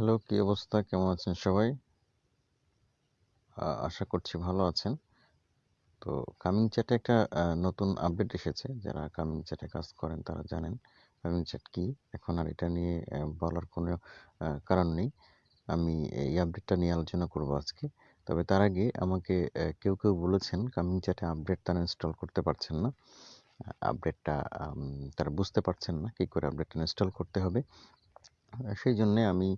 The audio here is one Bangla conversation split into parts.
হ্যালো, কি অবস্থা? কেমন আছেন সবাই? আশা করছি ভালো আছেন। তো কামিং চ্যাটে একটা নতুন আপডেট এসেছে। যারা কামিং চ্যাটে কাজ করেন তারা জানেন কামিং চ্যাট কি। এখন আর এটা নিয়ে বলার কোনো কারণ নেই। আমি এই আপডেটটা নিয়ে আলোচনা করব আজকে। তবে তার আগে আমাকে কেউ, কেউ বলেছেন কামিং চ্যাটে আপডেট তারা ইনস্টল করতে পারছেন না। আপডেটটা তারা বুঝতে পারছেন না কি করে আপডেটটা ইনস্টল করতে হবে। আ সেইজন্যে আমি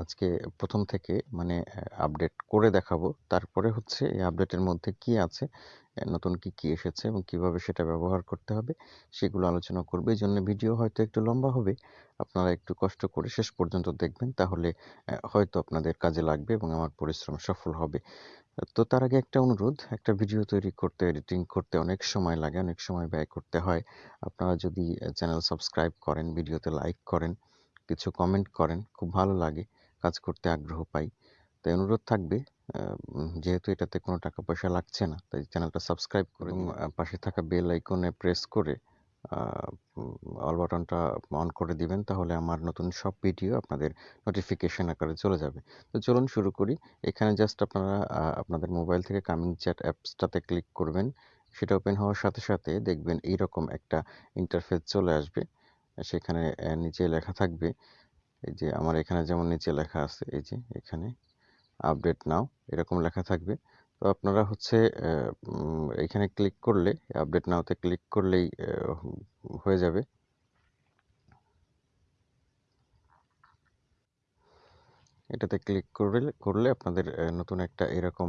আজকে প্রথম থেকে মানে আপডেট করে দেখাবো। তারপরে হচ্ছে এই আপডেটের মধ্যে কি আছে, নতুন কি, কি এসেছে এবং কীভাবে সেটা ব্যবহার করতে হবে সেগুলো আলোচনা করবে এই জন্য ভিডিও হয়তো একটু লম্বা হবে। আপনারা একটু কষ্ট করে শেষ পর্যন্ত দেখবেন তাহলে হয়তো আপনাদের কাজে লাগবে এবং আমার পরিশ্রম সফল হবে। তো তার আগে একটা অনুরোধ, একটা ভিডিও তৈরি করতে, এডিটিং করতে অনেক সময় লাগে, অনেক সময় ব্যয় করতে হয়। আপনারা যদি চ্যানেল সাবস্ক্রাইব করেন, ভিডিওতে লাইক করেন, কিছু কমেন্ট করেন, খুব ভালো লাগে। কাজ করতে আগ্রহ পাই। তাই অনুরোধ থাকবে যেহেতু এটাতে কোনো টাকা পয়সা লাগছে না, তাই চ্যানেলটা সাবস্ক্রাইব করে পাশে থাকা বেল আইকনে প্রেস করে অল বাটনটা অন করে দিবেন। তাহলে আমার নতুন সব ভিডিও আপনাদের নোটিফিকেশন আকারে চলে যাবে। তো চলুন শুরু করি। এখানে জাস্ট আপনারা আপনাদের মোবাইল থেকে কামিং চ্যাট অ্যাপসটাতে ক্লিক করবেন। সেটা ওপেন হওয়ার সাথে, সাথে দেখবেন এইরকম একটা ইন্টারফেস চলে আসবে। সেখানে নিচে লেখা থাকবে এই যে আমার এখানে যেমন নিচে লেখা আছে এই যে এখানে আপডেট নাও এরকম লেখা থাকবে। তো আপনারা হচ্ছে এখানে ক্লিক করলে আপডেট নাওতে ক্লিক করলেই হয়ে যাবে। এটাতে ক্লিক করলে করলে আপনাদের নতুন একটা এরকম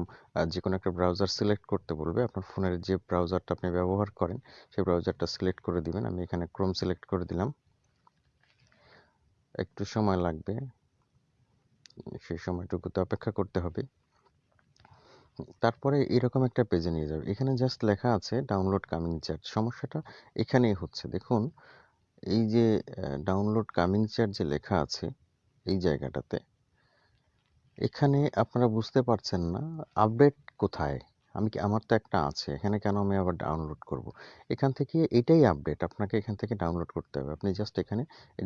যে কোনো একটা ব্রাউজার সিলেক্ট করতে বলবে। আপনার ফোনের যে ব্রাউজারটা আপনি ব্যবহার করেন, সেই ব্রাউজারটা সিলেক্ট করে দিবেন। আমি এখানে ক্রোম সিলেক্ট করে দিলাম। একটু সময় লাগবে। সেই সময়টুকুতে অপেক্ষা করতে হবে। তারপরে এরকম একটা পেজে নিয়ে যাবে। এখানে জাস্ট লেখা আছে ডাউনলোড কামিং চ্যাট। সমস্যাটা এখানেই হচ্ছে। দেখুন, এই যে ডাউনলোড কামিং চ্যাট যে লেখা আছে এই জায়গাটাতে, এখানে আপনারা বুঝতে পারছেন না আপডেট কোথায়? আমি কি আমার তো একটা আছে। এখানে কেন আমি আবার ডাউনলোড করব? এখান থেকে এটাই আপডেট। আপনাকে এখান থেকে ডাউনলোড করতে হবে। আপনি জাস্ট এখানে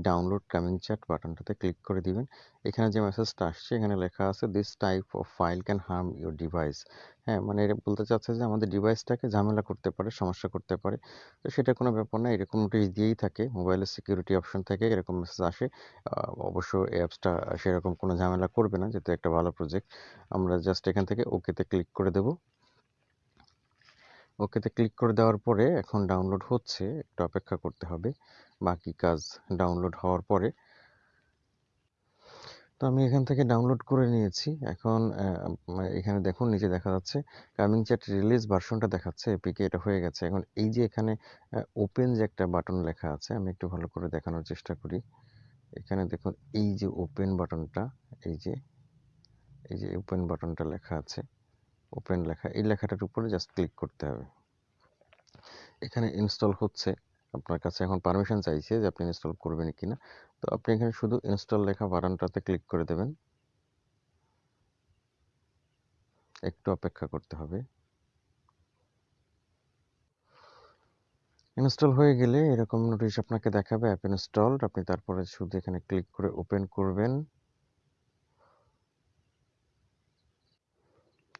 ডাউনলোড কামিং চ্যাট বাটনটাতে ক্লিক করে দিবেন। এখানে যে মেসেজটা আসছে এখানে লেখা আছে this type of file can harm your device. হ্যাঁ, মানে এটা বলতে চাচ্ছে যে আমাদের ডিভাইসটাকে ঝামেলা করতে পারে, সমস্যা করতে পারে। তো সেটা কোনো ব্যাপার না। এরকম নোটিশ দিয়েই থাকে। মোবাইলের সিকিউরিটি অপশন থেকে এরকম মেসেজ আসে। অবশ্য অ্যাপসটা সেরকম কোনো ঝামেলা করবে না যেহেতু একটা ভালো প্রজেক্ট। আমরা জাস্ট এখান থেকে ওকেতে ক্লিক করে দেব। ওকেতে ক্লিক করে দেওয়ার পরে এখন ডাউনলোড হচ্ছে। একটু অপেক্ষা করতে হবে। বাকি কাজ ডাউনলোড হওয়ার পরে তো আমি এখান থেকে ডাউনলোড করে নিয়েছি। এখন এখানে দেখুন নিচে দেখা যাচ্ছে কামিং চ্যাট রিলিজ ভার্সনটা দেখাচ্ছে এপিকে এটা হয়ে গেছে। এখন এই যে এখানে ওপেন যে একটা বাটন লেখা আছে আমি একটু ভালো করে দেখানোর চেষ্টা করি। এখানে দেখুন এই যে ওপেন বাটনটা এই যে, এই যে ওপেন বাটনটা লেখা আছে। ওপেন লেখা, এই লেখাটার উপরে জাস্ট ক্লিক করতে হবে। এখানে ইনস্টল হচ্ছে। আপনার কাছে এখন পারমিশন চাইছে যে আপনি ইনস্টল করবেন কিনা। তো আপনি এখানে শুধু ইনস্টল লেখা বাটনটাতে ক্লিক করে দেবেন। একটু অপেক্ষা করতে হবে। ইনস্টল হয়ে গেলে এরকম নোটিশ আপনাকে দেখাবে অ্যাপ ইনস্টলড। আপনি তারপরে শুধু এখানে ক্লিক করে ওপেন করবেন।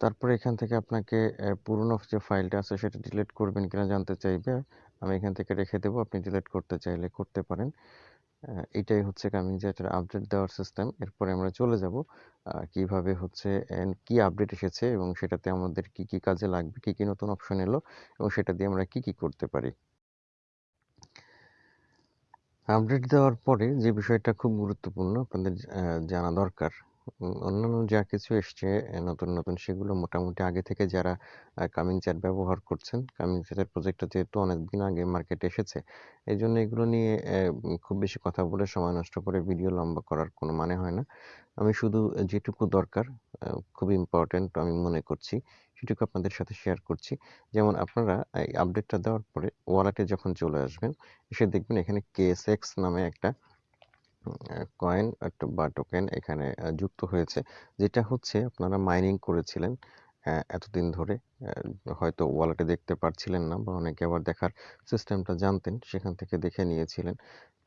তারপরে এখান থেকে আপনাকে পুরনো যে ফাইলটা আছে সেটা ডিলিট করবেন কিনা জানতে চাইবে। আমি এখান থেকে রেখে দেবো আপনি ডিলিট করতে চাইলে করতে পারেন। এটাই হচ্ছে কামিং চ্যাটের আপডেট দেওয়ার সিস্টেম। এরপরে আমরা চলে যাব কীভাবে হচ্ছে কি আপডেট এসেছে এবং সেটাতে আমাদের কি, কি কাজে লাগবে, কি, কি নতুন অপশন এলো এবং সেটা দিয়ে আমরা কি, কি করতে পারি। আপডেট দেওয়ার পরে যে বিষয়টা খুব গুরুত্বপূর্ণ আপনাদের জানা দরকার অন্যান্য যা কিছু এসছে নতুন, নতুন সেগুলো মোটামুটি আগে থেকে যারা কামিং চ্যাট ব্যবহার করছেন, কামিং চ্যাটের প্রজেক্টটা যেহেতু অনেকদিন আগে মার্কেটে এসেছে, এজন্য এগুলো নিয়ে খুব বেশি কথা বলে সময় নষ্ট করে ভিডিও লম্বা করার কোনো মানে হয় না। আমি শুধু যেটুকু দরকার খুব ইম্পোর্টেন্ট আমি মনে করছি, সেটুকু আপনাদের সাথে শেয়ার করছি। যেমন আপনারা এই আপডেটটা দেওয়ার পরে ওয়ালেটে যখন চলে আসবেন, এসে দেখবেন এখানে KSX নামে একটা কয়েন বা টোকেন এখানে যুক্ত হয়েছে। যেটা হচ্ছে আপনারা মাইনিং করেছিলেন এতদিন ধরে। হয়তো ওয়ালেটে দেখতে পারছিলেন না বা অনেকে আবার দেখার সিস্টেমটা জানতেন, সেখান থেকে দেখে নিয়েছিলেন।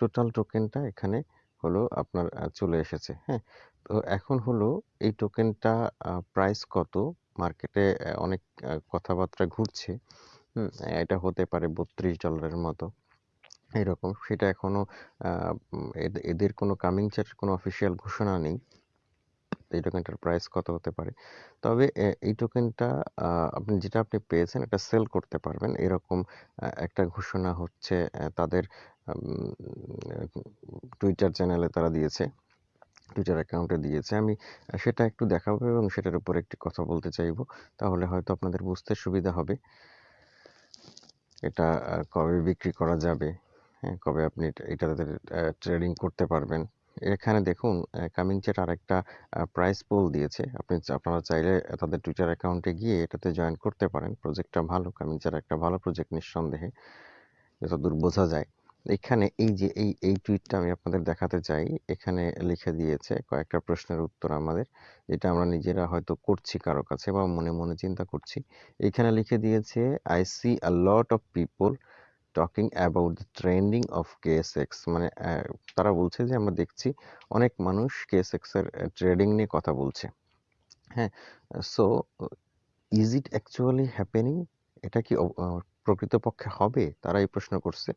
টোটাল টোকেনটা এখানে হলো আপনার চলে এসেছে। হ্যাঁ? তো এখন হলো এই টোকেনটা প্রাইস কত? মার্কেটে অনেক কথাবার্তা ঘুরছে। এটা হতে পারে বত্রিশ ডলারের মতো। এরকম। সেটা এখনও আ এদের কোনো কামিং চ্যাটের কোনো অফিসিয়াল ঘোষণা নেই। এই টোকেনটার প্রাইস কত হতে পারে। তবে এই টোকেনটা আপনি যেটা আপনি পেয়েছেন এটা সেল করতে পারবেন। এরকম একটা ঘোষণা হচ্ছে তাদের টুইটার চ্যানেলে তারা দিয়েছে। টুইটার অ্যাকাউন্টে দিয়েছে। আমি সেটা একটু দেখাবো এবং সেটার উপর একটি কথা বলতে চাইব। তাহলে হয়তো আপনাদের বুঝতে সুবিধা হবে। এটা কবে বিক্রি করা যাবে, হ্যাঁ? কবে আপনি এটা এটাতে ট্রেডিং করতে পারবেন। এখানে দেখুন কামিং চ্যাট আরেকটা আ প্রাইস পোল দিয়েছে। আপনি আপনারা চাইলে তাদের টুইটার অ্যাকাউন্টে গিয়ে এটাতে জয়েন করতে পারেন। প্রজেক্টটা ভালো। কামিং চ্যাট একটা ভালো প্রজেক্ট নিঃসন্দেহে। যতদূর বোঝা যায়। এখানে এই যে এই, এই টুইটটা আমি আপনাদের দেখাতে চাই। এখানে লিখে দিয়েছে কয়েকটা প্রশ্নের উত্তর আমাদের। যেটা আমরা নিজেরা হয়তো করছি কারও কাছে বা মনে, মনে চিন্তা করছি। এখানে লিখে দিয়েছে, I see see lot of of people talking about the trending of KSX" মানে তারা বলছে যে আমরা দেখছি অনেক মানুষ এর অ্যা ট্রেডিং নিয়ে কথা বলছে। হ্যাঁ? So is it actually happening? এটা কি প্রকৃতপক্ষে হবে? তারা এই প্রশ্ন করছে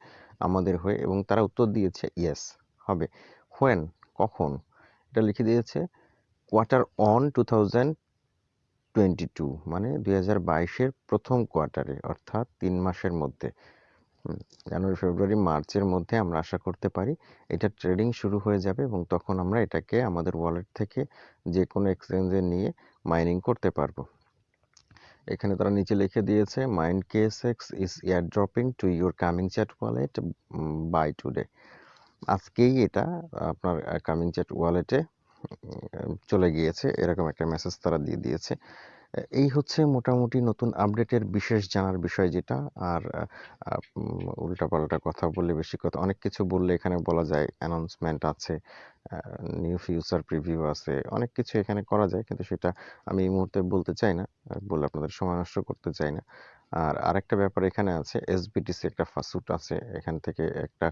আমাদের হয়ে এবং তারা উত্তর দিয়েছে ইয়েস হবে। হোয়েন? কখন? এটা লিখে দিয়েছে কোয়ার্টার অন 2022 মানে দুই হাজার বাইশের প্রথম কোয়ার্টারে অর্থাৎ তিন মাসের মধ্যে। জানুয়ারি, ফেব্রুয়ারি, মার্চের মধ্যে আমরা আশা করতে পারি এটা ট্রেডিং শুরু হয়ে যাবে এবং তখন আমরা এটাকে আমাদের ওয়ালেট থেকে যেকোনো এক্সচেঞ্জে নিয়ে মাইনিং করতে পারব। এখানে তারা নিচে লিখে দিয়েছে, "mind KSX is airdropping to your ComingChat wallet by today" আজকেই এটা আপনার কামিং চ্যাট ওয়ালেটে চলে গিয়েছে। এরকম একটা মেসেজ তারা দিয়ে দিয়েছে। এই হচ্ছে মোটামুটি নতুন আপডেটের বিশেষ জানার বিষয় যেটা। আর উল্টাপাল্টা কথা বললে বেশি কথা অনেক কিছু বললে এখানে বলা যায় অ্যানাউন্সমেন্ট আছে, নিউ ফিউচার প্রিভিউ আছে। অনেক কিছু এখানে করা যায়। কিন্তু সেটা আমি এই মুহূর্তে বলতে চাই না। বলে আপনাদের সময় নষ্ট করতে চাই না। আর আরেকটা ব্যাপার এখানে আছে SBTC একটা ফাসুট আছে। এখান থেকে একটা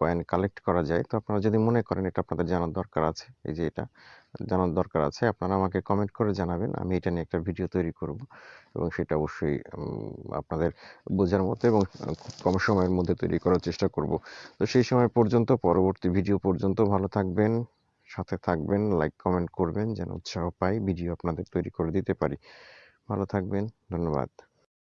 কয়েন কালেক্ট করা যায়। তো আপনারা যদি মনে করেন এটা আপনাদের জানার দরকার আছে, এই যে এটা জানার দরকার আছে, আপনারা আমাকে কমেন্ট করে জানাবেন। আমি এটা নিয়ে একটা ভিডিও তৈরি করব এবং সেটা অবশ্যই আপনাদের বোঝার মতো এবং খুব কম সময়ের মধ্যে তৈরি করার চেষ্টা করব। তো সেই সময় পর্যন্ত পরবর্তী ভিডিও পর্যন্ত ভালো থাকবেন, সাথে থাকবেন, লাইক কমেন্ট করবেন যেন উৎসাহ পাই ভিডিও আপনাদের তৈরি করে দিতে পারি। ভালো থাকবেন। ধন্যবাদ।